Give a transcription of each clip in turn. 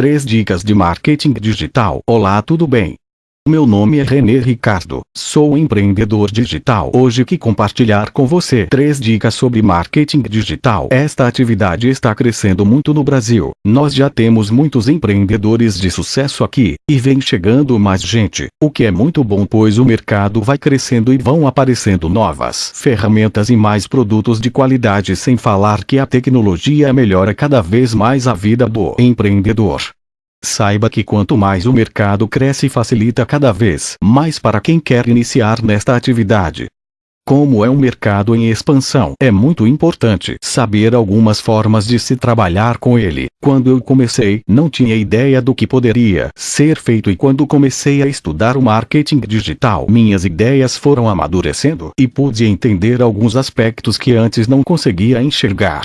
3 dicas de marketing digital. Olá tudo bem? Meu nome é René Ricardo, sou empreendedor digital. Hoje que compartilhar com você três dicas sobre marketing digital. Esta atividade está crescendo muito no Brasil. Nós já temos muitos empreendedores de sucesso aqui, e vem chegando mais gente, o que é muito bom pois o mercado vai crescendo e vão aparecendo novas ferramentas e mais produtos de qualidade sem falar que a tecnologia melhora cada vez mais a vida do empreendedor. Saiba que quanto mais o mercado cresce facilita cada vez mais para quem quer iniciar nesta atividade. Como é um mercado em expansão, é muito importante saber algumas formas de se trabalhar com ele. Quando eu comecei, não tinha ideia do que poderia ser feito e quando comecei a estudar o marketing digital, minhas ideias foram amadurecendo e pude entender alguns aspectos que antes não conseguia enxergar.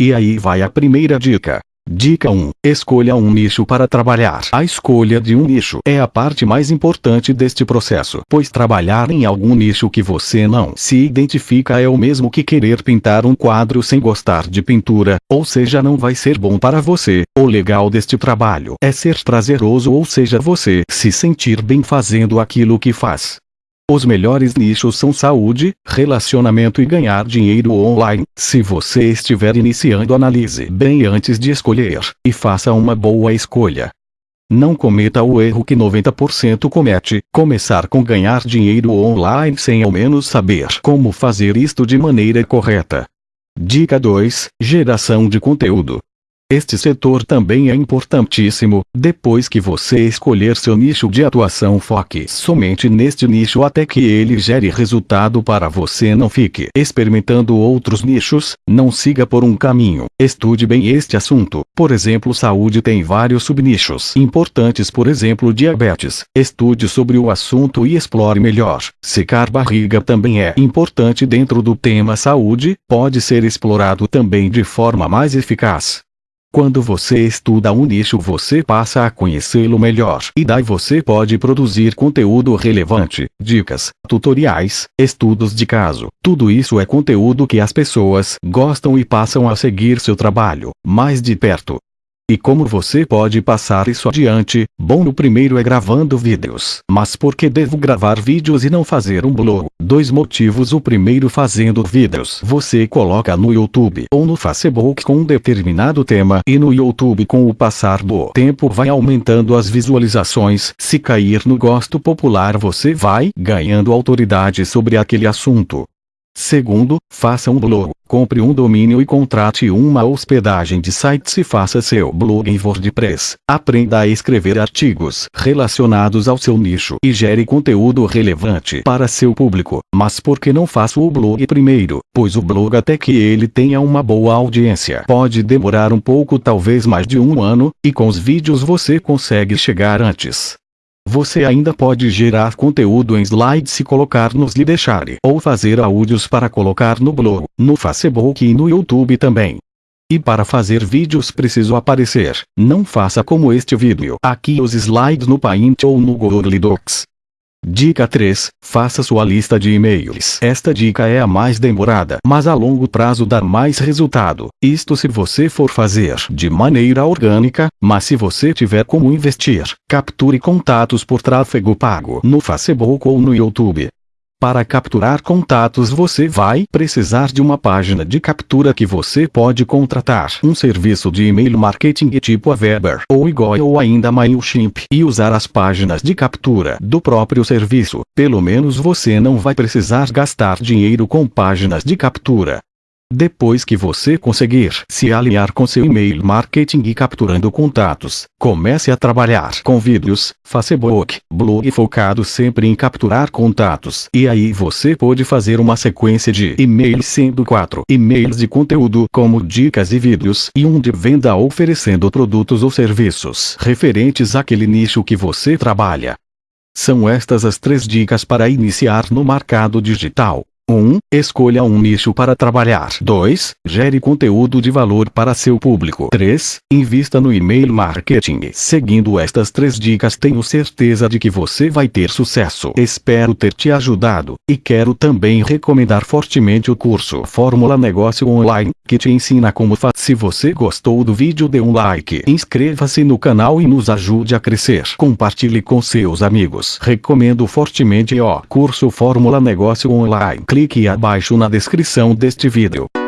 E aí vai a primeira dica. Dica 1. Escolha um nicho para trabalhar. A escolha de um nicho é a parte mais importante deste processo, pois trabalhar em algum nicho que você não se identifica é o mesmo que querer pintar um quadro sem gostar de pintura, ou seja não vai ser bom para você. O legal deste trabalho é ser prazeroso ou seja você se sentir bem fazendo aquilo que faz. Os melhores nichos são saúde, relacionamento e ganhar dinheiro online. Se você estiver iniciando analise bem antes de escolher, e faça uma boa escolha. Não cometa o erro que 90% comete, começar com ganhar dinheiro online sem ao menos saber como fazer isto de maneira correta. Dica 2. Geração de conteúdo. Este setor também é importantíssimo. Depois que você escolher seu nicho de atuação, foque somente neste nicho até que ele gere resultado para você. Não fique experimentando outros nichos, não siga por um caminho. Estude bem este assunto. Por exemplo, saúde tem vários subnichos importantes, por exemplo, diabetes. Estude sobre o assunto e explore melhor. Secar barriga também é importante dentro do tema saúde, pode ser explorado também de forma mais eficaz. Quando você estuda um nicho você passa a conhecê-lo melhor e daí você pode produzir conteúdo relevante, dicas, tutoriais, estudos de caso. Tudo isso é conteúdo que as pessoas gostam e passam a seguir seu trabalho mais de perto. E como você pode passar isso adiante? Bom, o primeiro é gravando vídeos. Mas por que devo gravar vídeos e não fazer um blog? Dois motivos. O primeiro, fazendo vídeos. Você coloca no YouTube ou no Facebook com um determinado tema e no YouTube com o passar do tempo vai aumentando as visualizações. Se cair no gosto popular você vai ganhando autoridade sobre aquele assunto. Segundo, faça um blog, compre um domínio e contrate uma hospedagem de sites e faça seu blog em WordPress. Aprenda a escrever artigos relacionados ao seu nicho e gere conteúdo relevante para seu público. Mas por que não faço o blog primeiro? Pois o blog até que ele tenha uma boa audiência pode demorar um pouco talvez mais de um ano, e com os vídeos você consegue chegar antes. Você ainda pode gerar conteúdo em slides e colocar nos Lideshare ou fazer áudios para colocar no blog, no Facebook e no YouTube também. E para fazer vídeos preciso aparecer. Não faça como este vídeo. Aqui os slides no Paint ou no Google Docs. Dica 3. Faça sua lista de e-mails. Esta dica é a mais demorada, mas a longo prazo dá mais resultado. Isto se você for fazer de maneira orgânica, mas se você tiver como investir, capture contatos por tráfego pago no Facebook ou no YouTube. Para capturar contatos você vai precisar de uma página de captura que você pode contratar um serviço de e-mail marketing tipo a Weber ou Igor ou ainda MailChimp e usar as páginas de captura do próprio serviço. Pelo menos você não vai precisar gastar dinheiro com páginas de captura. Depois que você conseguir se alinhar com seu e-mail marketing e capturando contatos, comece a trabalhar com vídeos, Facebook, blog focado sempre em capturar contatos. E aí você pode fazer uma sequência de e-mails sendo quatro e-mails de conteúdo como dicas e vídeos e um de venda oferecendo produtos ou serviços referentes àquele nicho que você trabalha. São estas as três dicas para iniciar no mercado digital. 1. Escolha um nicho para trabalhar. 2. Gere conteúdo de valor para seu público. 3. Invista no e-mail marketing. Seguindo estas três dicas tenho certeza de que você vai ter sucesso. Espero ter te ajudado, e quero também recomendar fortemente o curso Fórmula Negócio Online, que te ensina como fazer. Se você gostou do vídeo dê um like, inscreva-se no canal e nos ajude a crescer. Compartilhe com seus amigos. Recomendo fortemente o curso Fórmula Negócio Online clique abaixo na descrição deste vídeo.